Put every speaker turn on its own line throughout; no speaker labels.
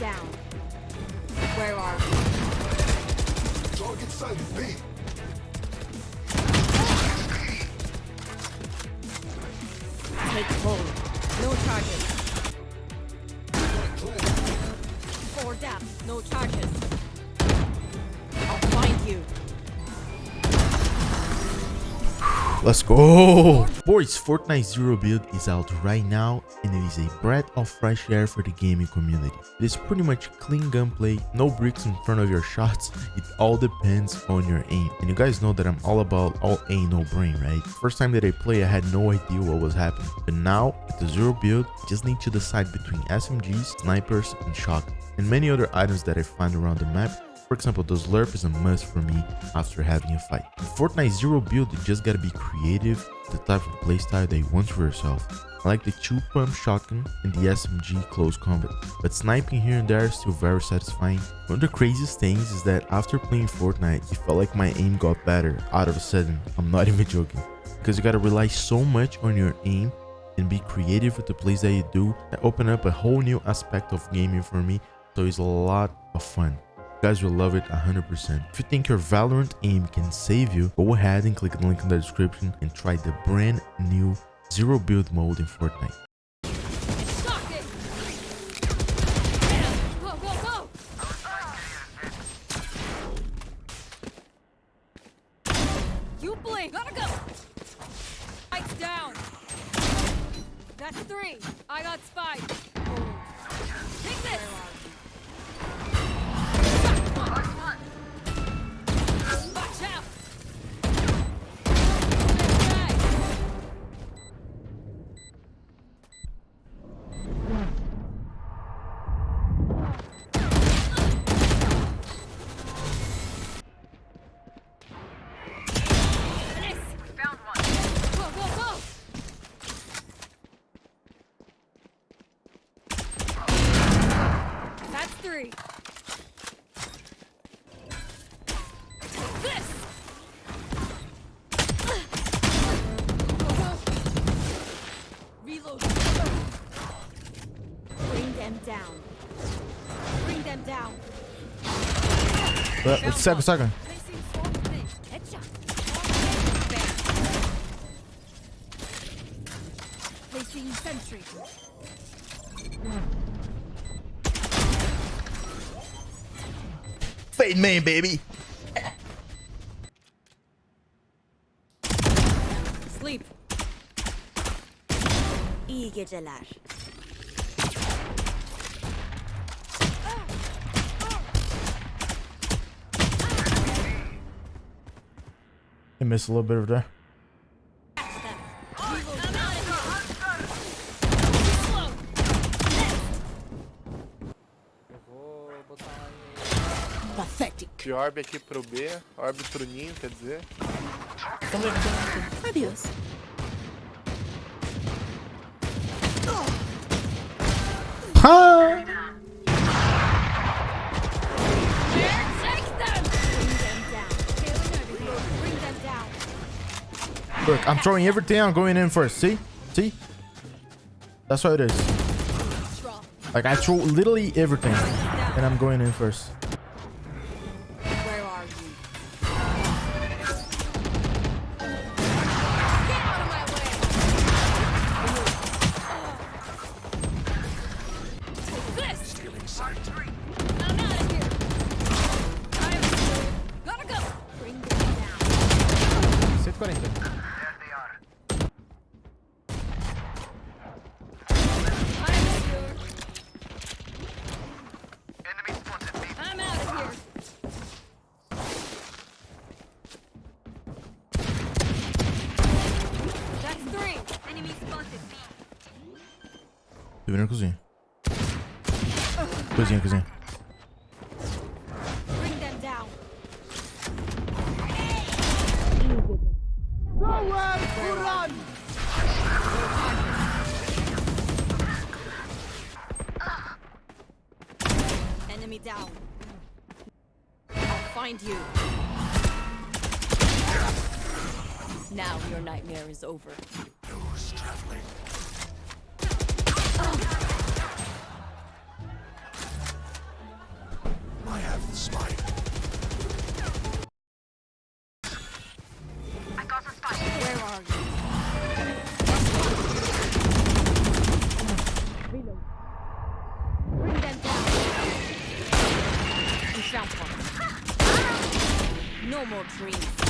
down. Where are we?
Target sighted. B.
Take hold. No charges. Four down. No charges.
Let's go! Boys, Fortnite Zero Build is out right now and it is a breath of fresh air for the gaming community. It is pretty much clean gunplay, no bricks in front of your shots, it all depends on your aim. And you guys know that I'm all about all aim no brain, right? First time that I play I had no idea what was happening. But now, with the Zero Build, you just need to decide between SMGs, snipers, and shotgun, and many other items that I find around the map for example, the slurp is a must for me after having a fight. In Fortnite Zero Build, you just gotta be creative, the type of playstyle that you want for yourself. I like the 2 pump shotgun and the SMG close combat, but sniping here and there is still very satisfying. One of the craziest things is that after playing Fortnite, it felt like my aim got better out of a sudden. I'm not even joking. Because you gotta rely so much on your aim and be creative with the plays that you do that open up a whole new aspect of gaming for me so it's a lot of fun guys will love it 100%. If you think your Valorant aim can save you, go ahead and click the link in the description and try the brand new Zero Build mode in Fortnite.
That's three. This! Reload. Bring them down. Bring them down.
But it's seven second.
Placing swarm hmm. grenade. Headshot. Placing sentry.
Fade main, baby.
Sleep. İyi geceler.
He missed a little bit of there.
De orb aqui pro B, orb pro ninho, quer dizer.
Them down.
Look, I'm throwing everything. I'm going in first. See? See? That's what it is. Like, I throw literally everything. And I'm going in first. Tô virando cozinha. Cozinha, cozinha.
Bring them down. Enemy down. I'll find you. Now your nightmare is over. I have the spike. Where are you? Bring them down. No more dreams.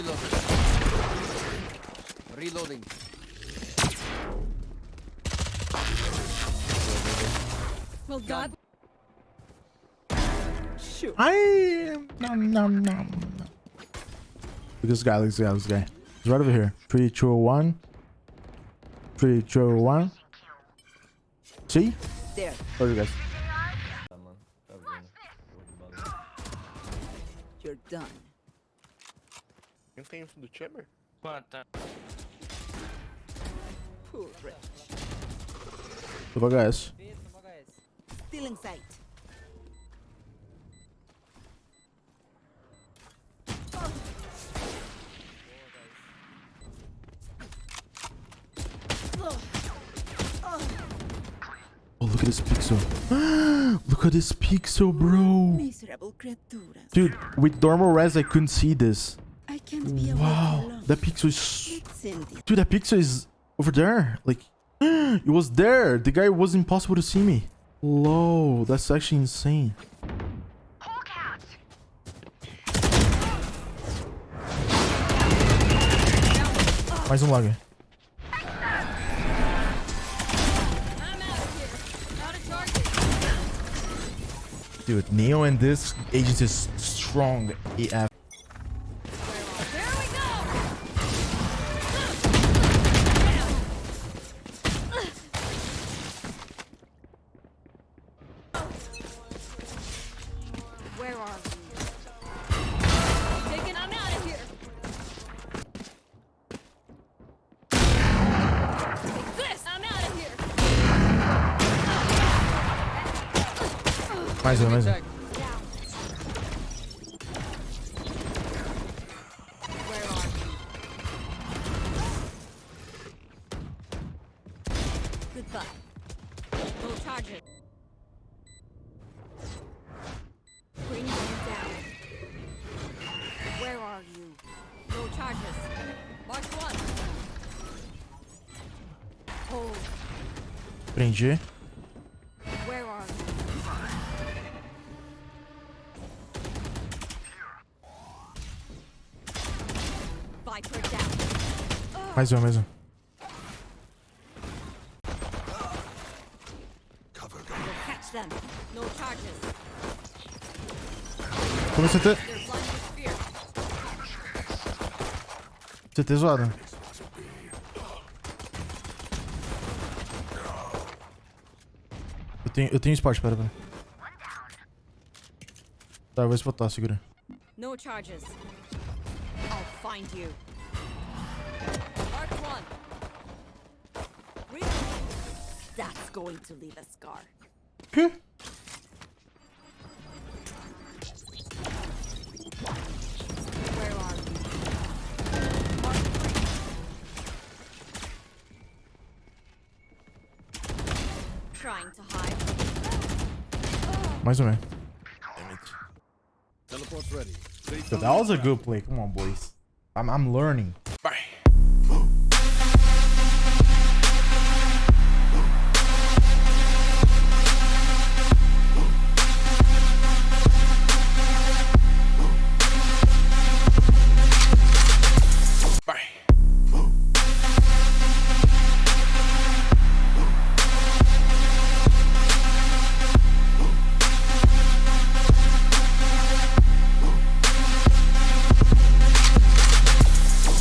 Reloading. Reloading.
Well, God. Shoot.
I nom nom nom. Look at this guy, look at this guy, look at this guy. He's right over here. Three, two, one. Three, two, one. See?
There.
Where are you guys?
You're done.
Quem tem info do Chamber?
Poor wretch.
Vou pagar essa.
Still in sight.
Oh, look at this pixel. look at this pixel, bro. Dude, with normal res, I couldn't see this.
I can't be
Wow, that pixel is... Dude, that pixel is over there. Like, it was there. The guy was impossible to see me. Low, that's actually insane. Mais um lag.
I'm out of here. Out of target.
Dude, Neo and this agent is strong AF. Mais um, mais um.
Down.
Mais um, mais um.
Them. No
CT? CT zoado. Eu tenho, eu tenho spot, pera, pera. Tá, eu vou spotar, segura.
No charges. I'll find you. Mark one. Really?
That's going to leave a scar.
Que?
Where are you? Mark three. Trying to hide.
Mais é.
Teleport's ready.
So that was a good play. Come on, boys. I'm, I'm learning.